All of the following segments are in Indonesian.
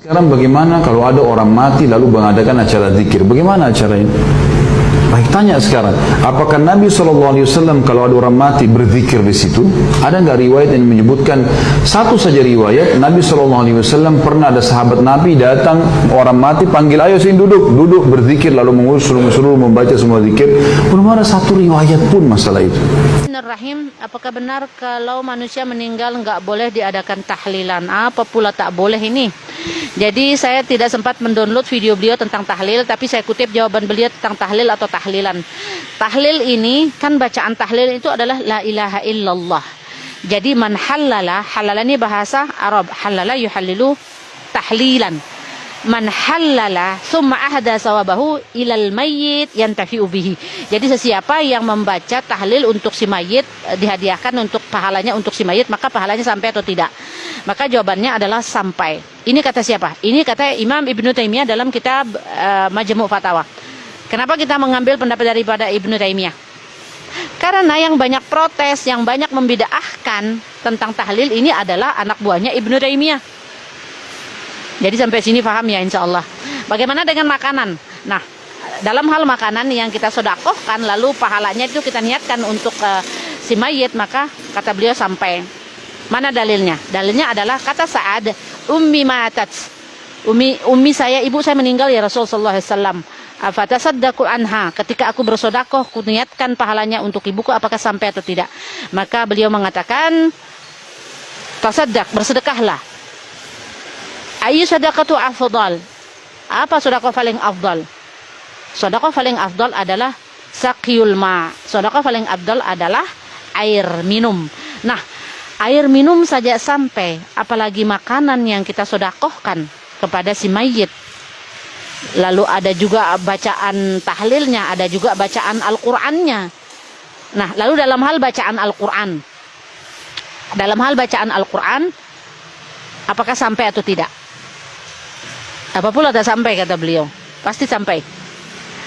Sekarang bagaimana kalau ada orang mati lalu mengadakan acara zikir? Bagaimana acara ini? Baik tanya sekarang, apakah Nabi SAW kalau ada orang mati berzikir di situ? Ada nggak riwayat yang menyebutkan satu saja riwayat Nabi SAW pernah ada sahabat Nabi datang orang mati panggil ayo sini duduk duduk berzikir lalu mengurus seluruh membaca semua zikir belum ada satu riwayat pun masalah itu. Bismillahirrahmanirrahim. Apakah benar kalau manusia meninggal nggak boleh diadakan tahlilan? Apa pula tak boleh ini? Jadi saya tidak sempat mendownload video beliau tentang tahlil, tapi saya kutip jawaban beliau tentang tahlil atau tahlilan. Tahlil ini kan bacaan tahlil itu adalah la ilaha illallah. Jadi man halala, halala ini bahasa Arab, halala yuhallilu tahlilan man halala summa ahda sawabahu ilal mayyit yantafi'u bihi. Jadi sesiapa yang membaca tahlil untuk si mayit eh, dihadiahkan untuk pahalanya untuk si mayit maka pahalanya sampai atau tidak? Maka jawabannya adalah sampai. Ini kata siapa? Ini kata Imam Ibnu Taimiyah dalam kitab uh, Majmu' Fatawa. Kenapa kita mengambil pendapat daripada Ibnu Taimiyah? Karena yang banyak protes, yang banyak membidaahkan tentang tahlil ini adalah anak buahnya Ibnu Taimiyah. Jadi sampai sini paham ya insya Allah. Bagaimana dengan makanan? Nah, dalam hal makanan yang kita sodakohkan lalu pahalanya itu kita niatkan untuk uh, si mayit maka kata beliau sampai mana dalilnya? Dalilnya adalah kata Sa'ad ummi matat. Umi ummi saya ibu saya meninggal ya Rasulullah SAW. Fatasaddaqu anha. Ketika aku bersodakoh, kuniatkan pahalanya untuk ibuku apakah sampai atau tidak. Maka beliau mengatakan tasaddaq, bersedekahlah Ayu sadaqatu afdal. Apa sedekah paling afdal? Sedekah paling afdal adalah sakyul ma. Sedekah paling afdal adalah air minum. Nah, air minum saja sampai, apalagi makanan yang kita sodakohkan kepada si mayit. Lalu ada juga bacaan tahlilnya, ada juga bacaan Al-Qur'annya. Nah, lalu dalam hal bacaan Al-Qur'an. Dalam hal bacaan Al-Qur'an apakah sampai atau tidak? Apa pula tak sampai kata beliau. Pasti sampai.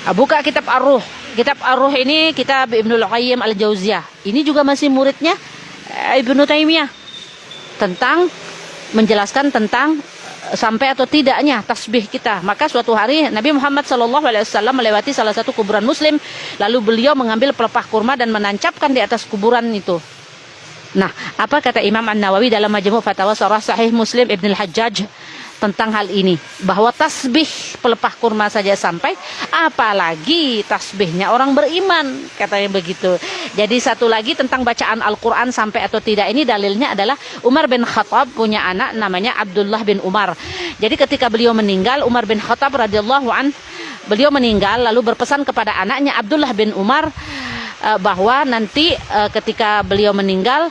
Ah, buka kitab Ar-Ruh. Kitab Ar-Ruh ini kitab Ibnu Qayyim Al-Jauziyah. Ini juga masih muridnya eh, Ibnu Taimiyah. Tentang menjelaskan tentang eh, sampai atau tidaknya tasbih kita. Maka suatu hari Nabi Muhammad SAW melewati salah satu kuburan Muslim, lalu beliau mengambil pelepah kurma dan menancapkan di atas kuburan itu. Nah, apa kata Imam An Nawawi dalam Majmu' Fatawa Surah Sahih Muslim Ibn Al Hajjaj tentang hal ini. Bahwa tasbih pelepah kurma saja sampai apalagi tasbihnya orang beriman katanya begitu. Jadi satu lagi tentang bacaan Al-Quran sampai atau tidak ini dalilnya adalah Umar bin Khattab punya anak namanya Abdullah bin Umar. Jadi ketika beliau meninggal Umar bin Khattab radhiyallahu an beliau meninggal lalu berpesan kepada anaknya Abdullah bin Umar uh, bahwa nanti uh, ketika beliau meninggal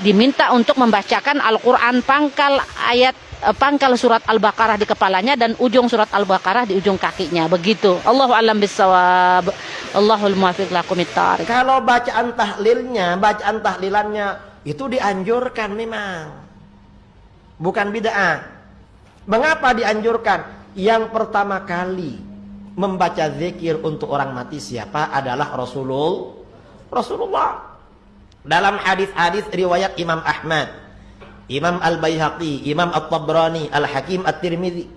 diminta untuk membacakan Al-Quran pangkal ayat Eh, pangkal surat Al-Baqarah di kepalanya dan ujung surat Al-Baqarah di ujung kakinya. Begitu. Allahu alam bisawab. Allahul muwaffiq lakum Kalau bacaan tahlilnya, bacaan tahlilannya itu dianjurkan memang. Bukan bid'ah. Mengapa dianjurkan? Yang pertama kali membaca zikir untuk orang mati siapa adalah Rasulullah. Rasulullah. Dalam hadis-hadis riwayat Imam Ahmad Imam Al-Baihaqi, Imam At-Tabrani, Al-Hakim At-Tirmidzi.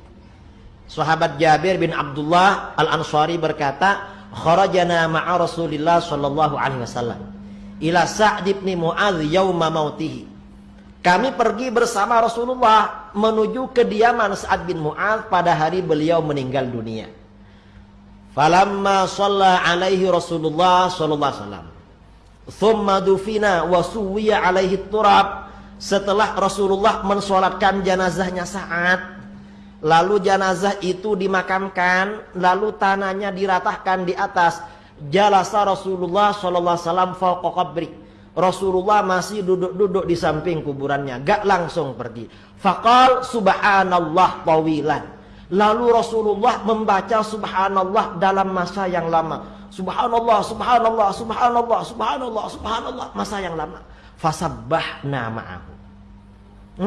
Sahabat Jabir bin Abdullah Al-Ansari berkata, "Kharajana ma'a Rasulillah sallallahu alaihi wasallam ila Sa'd bin Mu'adz yauma mautihi." Kami pergi bersama Rasulullah menuju kediaman Sa'ad bin Mu'adz pada hari beliau meninggal dunia. Falamma shalla alaihi Rasulullah sallallahu alaihi wasallam. Thumma dufina wa suwiya alaihi turab setelah Rasulullah mensolatkan jenazahnya saat lalu jenazah itu dimakamkan lalu tanahnya diratahkan di atas jalasa Rasulullah sallallahu alaihi wasallam Rasulullah masih duduk-duduk di samping kuburannya gak langsung pergi. Faqal subhanallah tawilan. Lalu Rasulullah membaca subhanallah dalam masa yang lama. Subhanallah subhanallah subhanallah subhanallah subhanallah masa yang lama fasabbahna ma'ahu.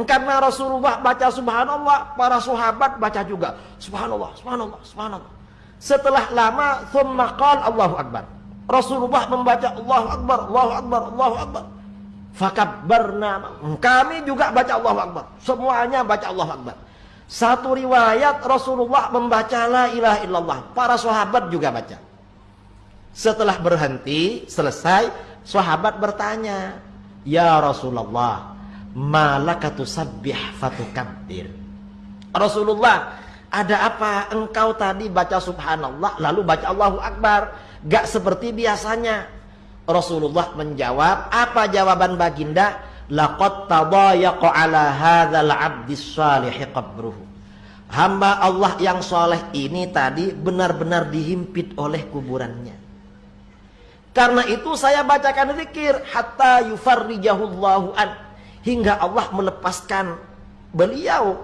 Karena Rasulullah baca subhanallah, para sahabat baca juga subhanallah, subhanallah, subhanallah. Setelah lama thumma qala Allahu akbar. Rasulullah membaca Allahu akbar, Allahu akbar, Allahu akbar. Fakabbarna. Kami juga baca Allahu akbar. Semuanya baca Allahu akbar. Satu riwayat Rasulullah membaca la ilaha illallah. Para sahabat juga baca. Setelah berhenti, selesai, sahabat bertanya, "Ya Rasulullah, malaka tusabbih fatukabbir?" Rasulullah, ada apa engkau tadi baca subhanallah lalu baca Allahu Akbar? Gak seperti biasanya. Rasulullah menjawab, apa jawaban baginda? Laqad tadayaqa ala hadzal 'abdis salih qabruhu. Hamba Allah yang soleh ini tadi benar-benar dihimpit oleh kuburannya. Karena itu saya bacakan zikir hatta yufarrijahullahu an hingga Allah melepaskan beliau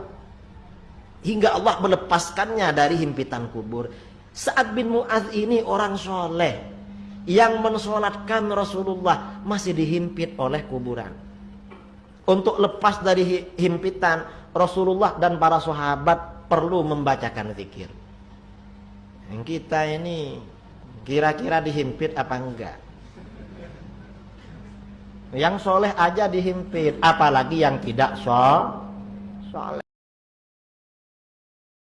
hingga Allah melepaskannya dari himpitan kubur. Saat bin Mu'adz ini orang soleh yang mensolatkan Rasulullah masih dihimpit oleh kuburan. Untuk lepas dari himpitan Rasulullah dan para sahabat perlu membacakan zikir. Yang kita ini Kira-kira dihimpit apa enggak? Yang soleh aja dihimpit, apalagi yang tidak so soleh.